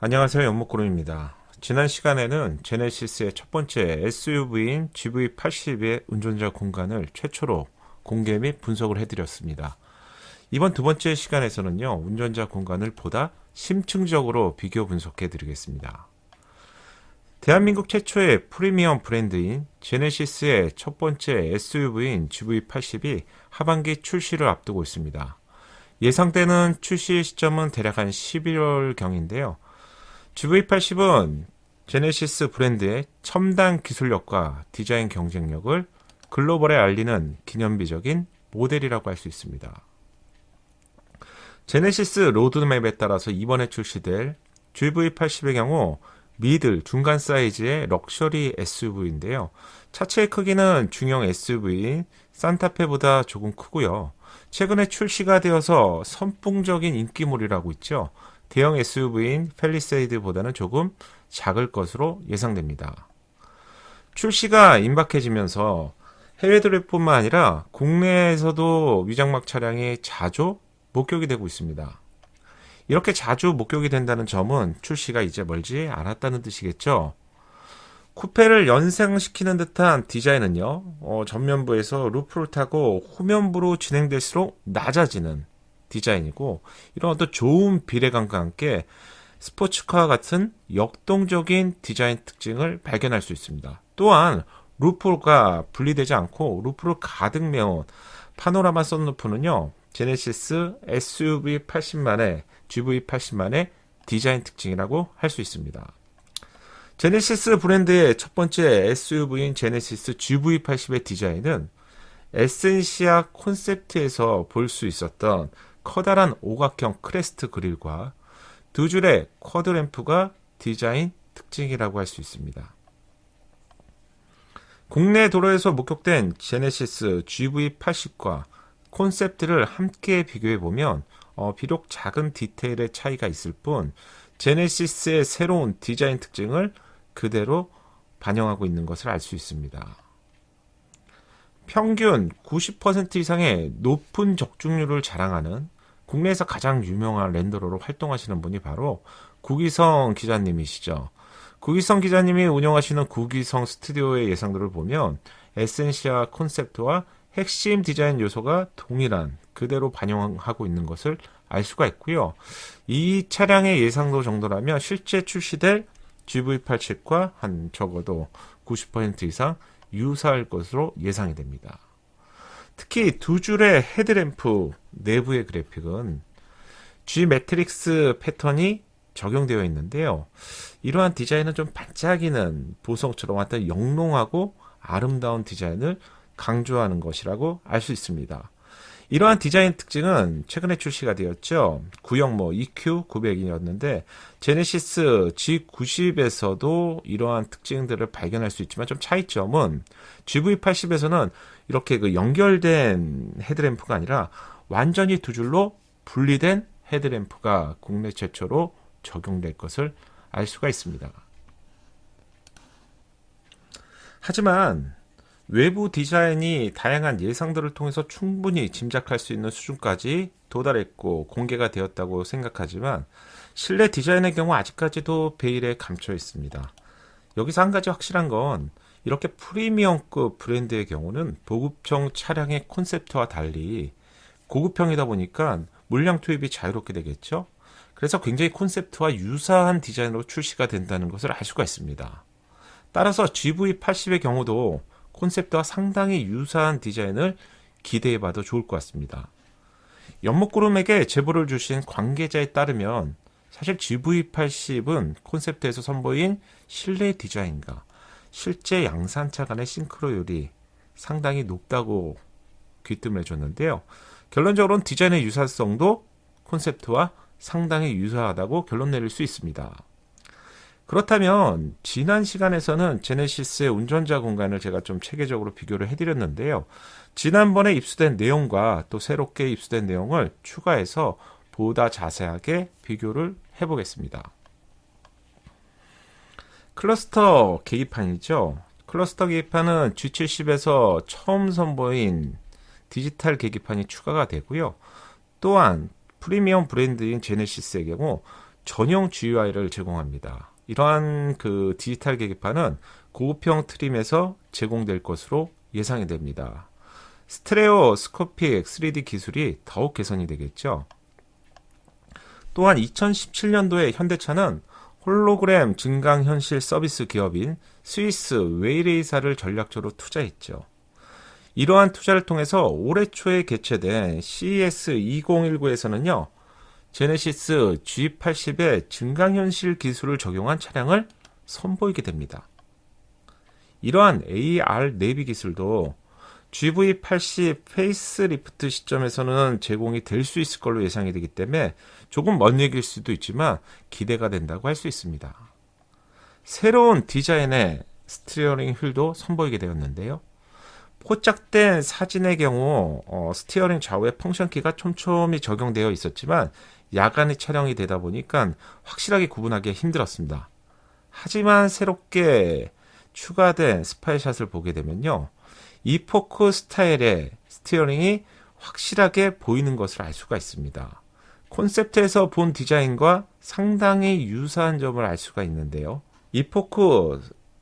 안녕하세요 연목구름입니다. 지난 시간에는 제네시스의 첫 번째 SUV인 GV80의 운전자 공간을 최초로 공개 및 분석을 해드렸습니다. 이번 두 번째 시간에서는요 운전자 공간을 보다 심층적으로 비교 분석해 드리겠습니다. 대한민국 최초의 프리미엄 브랜드인 제네시스의 첫 번째 SUV인 GV80이 하반기 출시를 앞두고 있습니다. 예상되는 출시 시점은 대략 한 11월경인데요. GV80은 제네시스 브랜드의 첨단 기술력과 디자인 경쟁력을 글로벌에 알리는 기념비적인 모델이라고 할 수 있습니다. 제네시스 로드맵에 따라서 이번에 출시될 GV80의 경우 middle 중간 사이즈의 럭셔리 SUV인데요. 차체의 크기는 중형 SUV인 산타페보다 조금 크고요. 최근에 출시가 되어서 선풍적인 인기몰이라고 있죠. 대형 SUV인 펠리세이드보다는 조금 작을 것으로 예상됩니다. 출시가 임박해지면서 해외 드립뿐만 아니라 국내에서도 위장막 차량이 자주 목격이 되고 있습니다. 이렇게 자주 목격이 된다는 점은 출시가 이제 멀지 않았다는 뜻이겠죠. 쿠페를 연상시키는 듯한 디자인은요, 어, 전면부에서 루프를 타고 후면부로 진행될수록 낮아지는 디자인이고, 이런 어떤 좋은 비례감과 함께 스포츠카와 같은 역동적인 디자인 특징을 발견할 수 있습니다. 또한 루프가 분리되지 않고 루프를 가득 메운 파노라마 썬루프는요, 제네시스 SUV 80만의 GV80만의 디자인 특징이라고 할 수 있습니다. 제네시스 브랜드의 첫 번째 SUV인 제네시스 GV80의 디자인은 에센시아 콘셉트에서 볼 수 있었던 커다란 오각형 crest grille과 두 줄의 quad lamp가 디자인 특징이라고 할 수 있습니다. 국내 도로에서 목격된 제네시스 GV80과 콘셉트를 함께 비교해 보면 어, 비록 작은 디테일의 차이가 있을 뿐 제네시스의 새로운 디자인 특징을 그대로 반영하고 있는 것을 알 수 있습니다. 평균 90% 이상의 높은 적중률을 자랑하는 국내에서 가장 유명한 랜더로로 활동하시는 분이 바로 구기성 기자님이시죠. 구기성 기자님이 운영하시는 구기성 스튜디오의 예상들을 보면 에센시아 콘셉트와 핵심 디자인 요소가 동일한 그대로 반영하고 있는 것을 알 수가 있고요. 이 차량의 예상도 정도라면 실제 출시될 GV80과 한 적어도 90% 이상 유사할 것으로 예상이 됩니다. 특히 두 줄의 헤드램프 내부의 그래픽은 G-Matrix 패턴이 적용되어 있는데요. 이러한 디자인은 좀 반짝이는 보석처럼 어떤 영롱하고 아름다운 디자인을 강조하는 것이라고 알 수 있습니다. 이러한 디자인 특징은 최근에 출시가 되었죠. 구형 뭐 EQ900이었는데 제네시스 G90에서도 이러한 특징들을 발견할 수 있지만 좀 차이점은 GV80에서는 이렇게 그 연결된 헤드램프가 아니라 완전히 두 줄로 분리된 헤드램프가 국내 최초로 적용될 것을 알 수가 있습니다. 하지만 외부 디자인이 다양한 예상들을 통해서 충분히 짐작할 수 있는 수준까지 도달했고 공개가 되었다고 생각하지만 실내 디자인의 경우 아직까지도 베일에 감춰 있습니다. 여기서 한 가지 확실한 건 이렇게 프리미엄급 브랜드의 경우는 보급형 차량의 콘셉트와 달리 고급형이다 보니까 물량 투입이 자유롭게 되겠죠. 그래서 굉장히 콘셉트와 유사한 디자인으로 출시가 된다는 것을 알 수가 있습니다. 따라서 GV80의 경우도 콘셉트와 상당히 유사한 디자인을 기대해 봐도 좋을 것 같습니다. 연목구름에게 제보를 주신 관계자에 따르면 사실 GV80은 콘셉트에서 선보인 실내 디자인과 실제 양산차 간의 싱크로율이 상당히 높다고 귀뜸을 해줬는데요. 결론적으로는 디자인의 유사성도 콘셉트와 상당히 유사하다고 결론 내릴 수 있습니다. 그렇다면 지난 시간에서는 제네시스의 운전자 공간을 제가 좀 체계적으로 비교를 해드렸는데요. 지난번에 입수된 내용과 또 새롭게 입수된 내용을 추가해서 보다 자세하게 비교를 해보겠습니다. 클러스터 계기판이죠. 클러스터 계기판은 G70에서 처음 선보인 디지털 계기판이 추가가 되고요. 또한 프리미엄 브랜드인 제네시스의 경우 전용 GUI를 제공합니다. 이러한 그 디지털 계기판은 고급형 트림에서 제공될 것으로 예상이 됩니다. stereoscopic 3D 기술이 더욱 개선이 되겠죠. 또한 2017년도에 현대차는 홀로그램 증강현실 서비스 기업인 스위스 웨이레이사를 전략적으로 투자했죠. 이러한 투자를 통해서 올해 초에 개최된 CES 2019에서는요, 제네시스 G80의 증강현실 기술을 적용한 차량을 선보이게 됩니다. 이러한 AR 내비 기술도 GV80 facelift 시점에서는 제공이 될 수 있을 걸로 예상이 되기 때문에 조금 먼 얘기일 수도 있지만 기대가 된다고 할 수 있습니다. 새로운 디자인의 스티어링 휠도 선보이게 되었는데요. 포착된 사진의 경우 어, 스티어링 좌우에 function key가 촘촘히 적용되어 있었지만 야간에 촬영이 되다 보니까 확실하게 구분하기 힘들었습니다. 하지만 새롭게 추가된 spy shot을 보게 되면요. 이 spoke 스타일의 스티어링이 확실하게 보이는 것을 알 수가 있습니다. 콘셉트에서 본 디자인과 상당히 유사한 점을 알 수가 있는데요. 이 spoke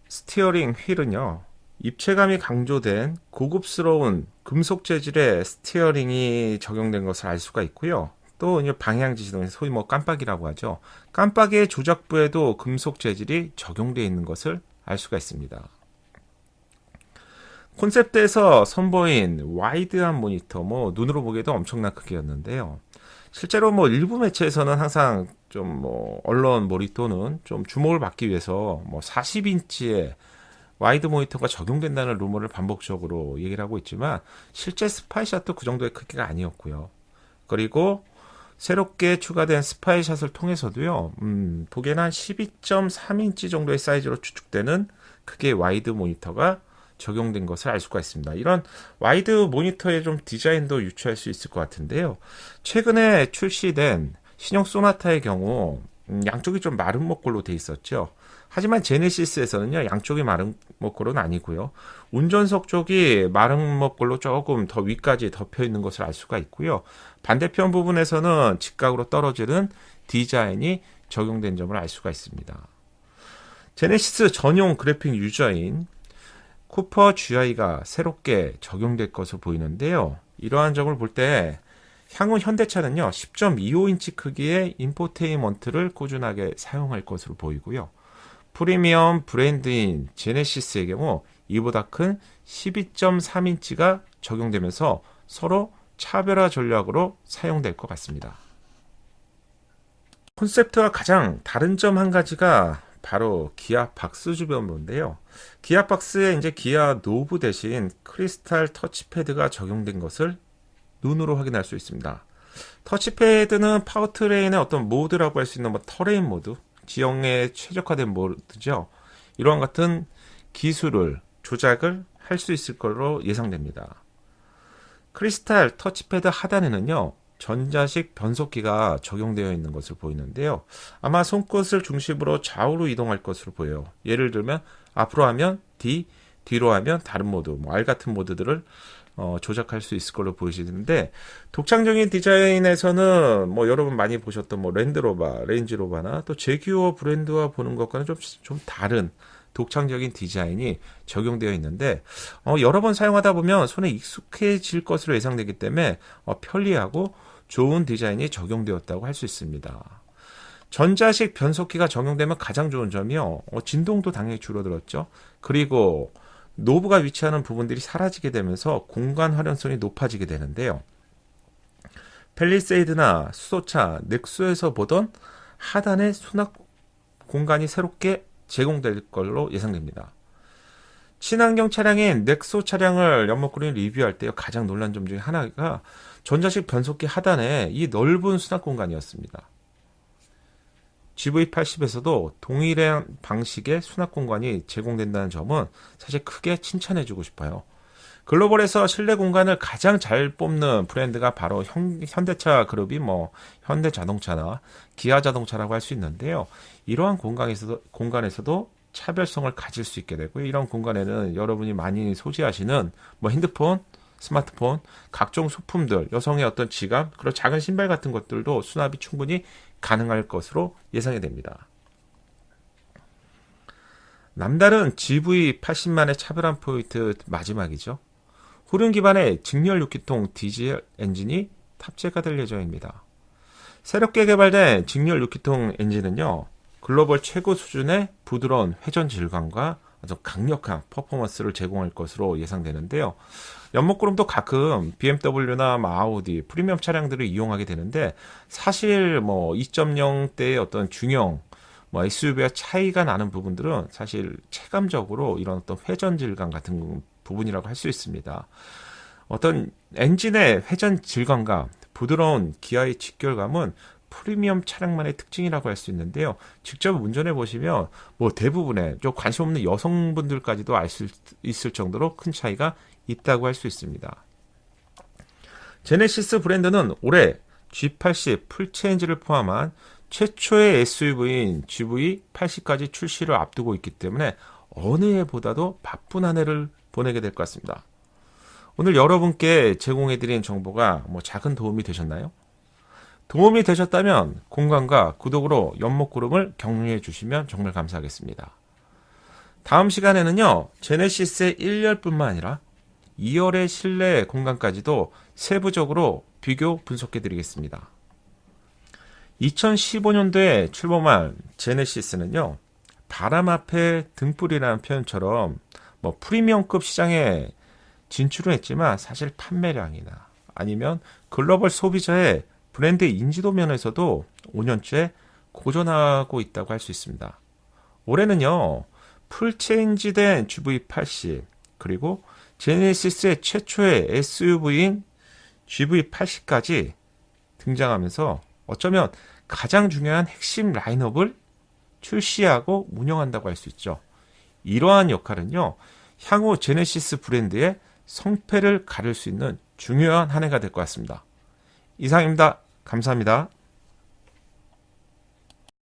스티어링 휠은요. 입체감이 강조된 고급스러운 금속 재질의 스티어링이 적용된 것을 알 수가 있고요. 또 방향 지시등 소위 뭐 깜빡이라고 하죠. 깜빡이의 조작부에도 금속 재질이 적용되어 있는 것을 알 수가 있습니다. 콘셉트에서 선보인 와이드한 모니터, 뭐 눈으로 보기에도 엄청난 크기였는데요. 실제로 뭐 일부 매체에서는 항상 좀 뭐 언론 모니터는 좀 주목을 받기 위해서 뭐 40인치의 와이드 모니터가 적용된다는 루머를 반복적으로 얘기를 하고 있지만 실제 spy shot도 그 정도의 크기가 아니었고요. 그리고 새롭게 추가된 spy shot을 통해서도요, 음, 보기에는 한 12.3인치 정도의 사이즈로 추측되는 크기의 와이드 모니터가 적용된 것을 알 수가 있습니다. 이런 와이드 모니터의 좀 디자인도 유추할 수 있을 것 같은데요. 최근에 출시된 신형 소나타의 경우 음, 양쪽이 좀 마른 목골로 돼 있었죠. 하지만 제네시스에서는요 양쪽이 마른 목골은 아니고요. 운전석 쪽이 마른 목골로 조금 더 위까지 덮여 있는 것을 알 수가 있고요. 반대편 부분에서는 직각으로 떨어지는 디자인이 적용된 점을 알 수가 있습니다. 제네시스 전용 그래픽 유저인 쿠퍼 GI가 새롭게 적용될 것으로 보이는데요. 이러한 점을 볼 때 향후 현대차는요 10.25인치 크기의 infotainment를 꾸준하게 사용할 것으로 보이고요 프리미엄 브랜드인 제네시스의 경우 이보다 큰 12.3인치가 적용되면서 서로 차별화 전략으로 사용될 것 같습니다. 콘셉트와 가장 다른 점 한 가지가 바로 기어 박스 주변부인데요. 기어 박스에 이제 기어 knob 대신 크리스탈 터치패드가 적용된 것을 눈으로 확인할 수 있습니다. 터치패드는 powertrain의 어떤 모드라고 할 수 있는 뭐 terrain 모드, 지형에 최적화된 모드죠. 이러한 같은 기술을 조작을 할 수 있을 걸로 예상됩니다. 크리스탈 터치패드 하단에는요. 전자식 변속기가 적용되어 있는 것을 보이는데요. 아마 손끝을 중심으로 좌우로 이동할 것으로 보여요. 예를 들면 앞으로 하면 D, 뒤로 하면 다른 모드, 뭐 R 같은 모드들을 어, 조작할 수 있을 걸로 보이시는데 독창적인 디자인에서는 뭐 여러분 많이 보셨던 뭐 랜드로버, 레인지로버나 또 재규어 브랜드와 보는 것과는 좀, 좀 다른 독창적인 디자인이 적용되어 있는데 어, 여러 번 사용하다 보면 손에 익숙해질 것으로 예상되기 때문에 어, 편리하고 좋은 디자인이 적용되었다고 할 수 있습니다. 전자식 변속기가 적용되면 가장 좋은 점이요. 어, 진동도 당연히 줄어들었죠. 그리고 노브가 위치하는 부분들이 사라지게 되면서 공간 활용성이 높아지게 되는데요. 팰리세이드나 수소차, 넥소에서 보던 하단의 수납 공간이 새롭게 제공될 걸로 예상됩니다. 친환경 차량인 넥소 차량을 연목구름이 리뷰할 때 가장 놀란 점 중에 하나가 전자식 변속기 하단에 이 넓은 수납 공간이었습니다. GV80에서도 동일한 방식의 수납 공간이 제공된다는 점은 사실 크게 칭찬해주고 싶어요. 글로벌에서 실내 공간을 가장 잘 뽑는 브랜드가 바로 현, 대차 그룹이 뭐 현대 자동차나 기아 자동차라고 할 수 있는데요. 이러한 공간에서도 공간에서도 차별성을 가질 수 있게 되고 이런 공간에는 여러분이 많이 소지하시는 뭐 핸드폰, 스마트폰, 각종 소품들, 여성의 어떤 지갑, 그리고 작은 신발 같은 것들도 수납이 충분히 가능할 것으로 예상이 됩니다. 남다른 GV80만의 차별한 포인트 마지막이죠. 후륜 기반의 직렬 6기통 디젤 엔진이 탑재가 될 예정입니다. 새롭게 개발된 직렬 6기통 엔진은요, 글로벌 최고 수준의 부드러운 회전 질감과 아주 강력한 퍼포먼스를 제공할 것으로 예상되는데요. 연목구름도 가끔 BMW나 아우디, 프리미엄 차량들을 이용하게 되는데 사실 뭐 2.0대의 어떤 중형 뭐 SUV와 차이가 나는 부분들은 사실 체감적으로 이런 어떤 회전 질감 같은 부분이라고 할 수 있습니다. 어떤 엔진의 회전 질감과 부드러운 기아의 직결감은 프리미엄 차량만의 특징이라고 할 수 있는데요. 직접 운전해 보시면 뭐 대부분의 좀 관심 없는 여성분들까지도 알 수 있을 정도로 큰 차이가 있다고 할 수 있습니다. 제네시스 브랜드는 올해 G80 full change를 포함한 최초의 SUV인 GV80까지 출시를 앞두고 있기 때문에 어느 해보다도 바쁜 한 해를 보내게 될 것 같습니다. 오늘 여러분께 제공해드린 정보가 뭐 작은 도움이 되셨나요? 도움이 되셨다면 공감과 구독으로 연목구름을 격려해 주시면 정말 감사하겠습니다. 다음 시간에는요, 제네시스의 1열뿐만 아니라 2열의 실내 공간까지도 세부적으로 비교 분석해 드리겠습니다. 2015년도에 출범한 제네시스는요, 바람 앞에 등불이라는 표현처럼 뭐 프리미엄급 시장에 진출을 했지만 사실 판매량이나 아니면 글로벌 소비자의 브랜드 인지도 면에서도 5년째 고전하고 있다고 할 수 있습니다. 올해는요, full change된 GV80 그리고 제네시스의 최초의 SUV인 GV80까지 등장하면서 어쩌면 가장 중요한 핵심 라인업을 출시하고 운영한다고 할 수 있죠. 이러한 역할은요, 향후 제네시스 브랜드의 성패를 가를 수 있는 중요한 한 해가 될 것 같습니다. 이상입니다. 감사합니다.